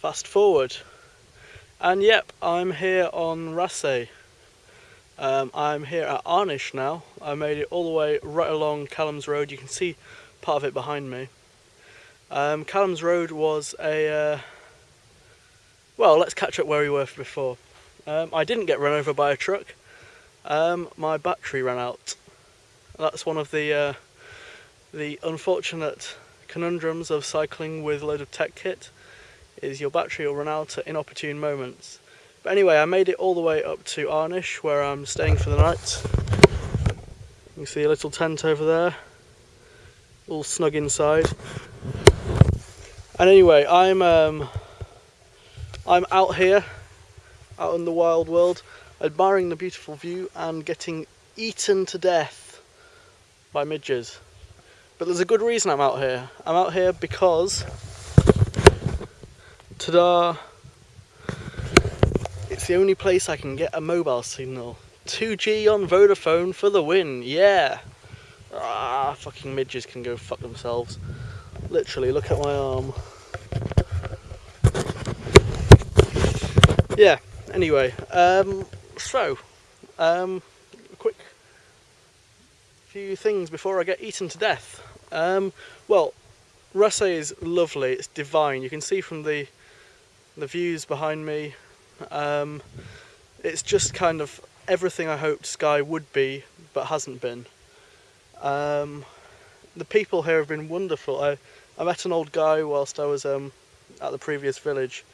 fast forward. And yep, I'm here on Raasay. Um, I'm here at Arnish now. I made it all the way right along Callum's Road. You can see part of it behind me. Um, Callum's Road was a... Uh, well, let's catch up where we were before. Um, I didn't get run over by a truck. Um, my battery ran out. That's one of the uh, the unfortunate conundrums of cycling with a load of tech kit is your battery will run out at inopportune moments. But anyway, I made it all the way up to Arnish where I'm staying for the night. You see a little tent over there, all snug inside. And anyway, I'm um, I'm out here, out in the wild world, admiring the beautiful view and getting eaten to death by midges. But there's a good reason I'm out here. I'm out here because, ta-da, it's the only place I can get a mobile signal. 2G on Vodafone for the win, yeah! Ah, fucking midges can go fuck themselves. Literally, look at my arm. Yeah, anyway, um, so, um, quick few things before I get eaten to death. Um, well, Raasay is lovely, it's divine. You can see from the the views behind me, um, it's just kind of everything I hoped Skye would be, but hasn't been. Um, the people here have been wonderful. I, I met an old guy whilst I was um, at the previous village,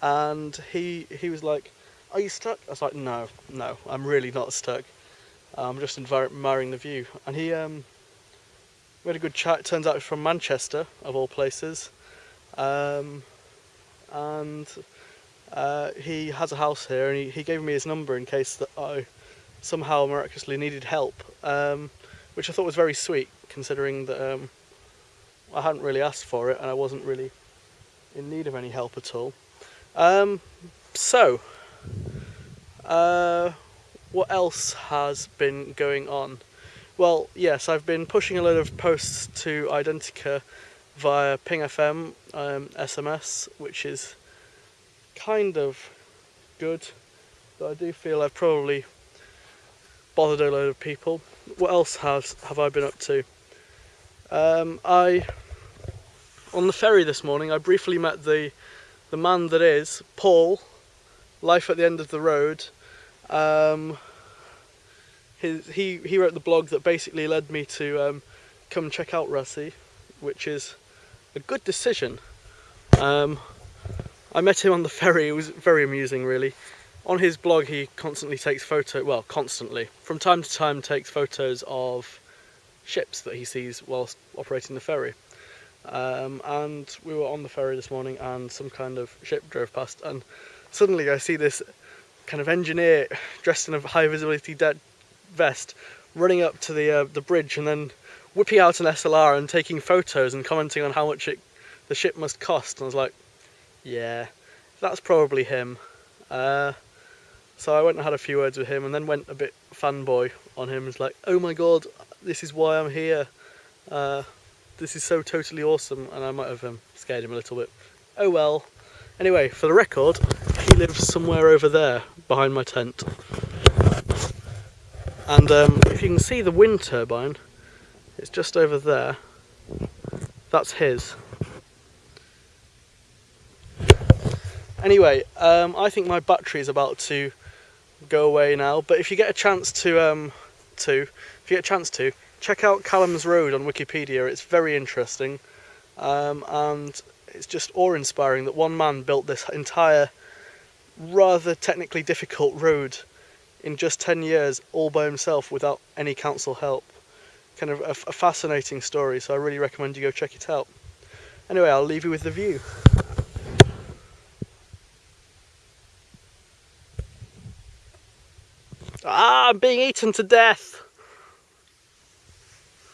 and he he was like, "Are you stuck?" I was like, "No, no, I'm really not stuck. I'm just admiring the view." And he um, we had a good chat. It turns out he's from Manchester, of all places. Um, and uh, he has a house here and he, he, gave me his number in case that I somehow miraculously needed help, um, which I thought was very sweet considering that um, I hadn't really asked for it and I wasn't really in need of any help at all. Um, so, uh, what else has been going on? Well, yes, I've been pushing a load of posts to Identi.ca via Ping FM um, SMS, which is kind of good. But I do feel I've probably bothered a load of people. What else has have I been up to? Um, I on the ferry this morning. I briefly met the the man that is Paul, life at the end of the road. Um, his, he, he wrote the blog that basically led me to um, come check out Raasay, which is a good decision. Um, I met him on the ferry, it was very amusing really. On his blog he constantly takes photo, well constantly, from time to time takes photos of ships that he sees whilst operating the ferry. Um, and we were on the ferry this morning and some kind of ship drove past and suddenly I see this kind of engineer dressed in a high visibility vest running up to the uh, the bridge and then whipping out an SLR and taking photos and commenting on how much it, the ship must cost. And I was like, yeah, that's probably him. Uh, so I went and had a few words with him and then went a bit fanboy on him. It's like, oh my god, this is why I'm here. Uh, this is so totally awesome. And I might have um, scared him a little bit. Oh well. Anyway, for the record, he lives somewhere over there behind my tent. And um, if you can see the wind turbine, it's just over there. That's his. Anyway, um, I think my battery is about to go away now. But if you get a chance to, um, to, if you get a chance to, check out Callum's Road on Wikipedia. It's very interesting, um, and it's just awe-inspiring that one man built this entire, rather technically difficult road in just 10 years all by himself without any council help. Kind of a, a, fascinating story, so I really recommend you go check it out. Anyway, I'll leave you with the view. Ah, I'm being eaten to death!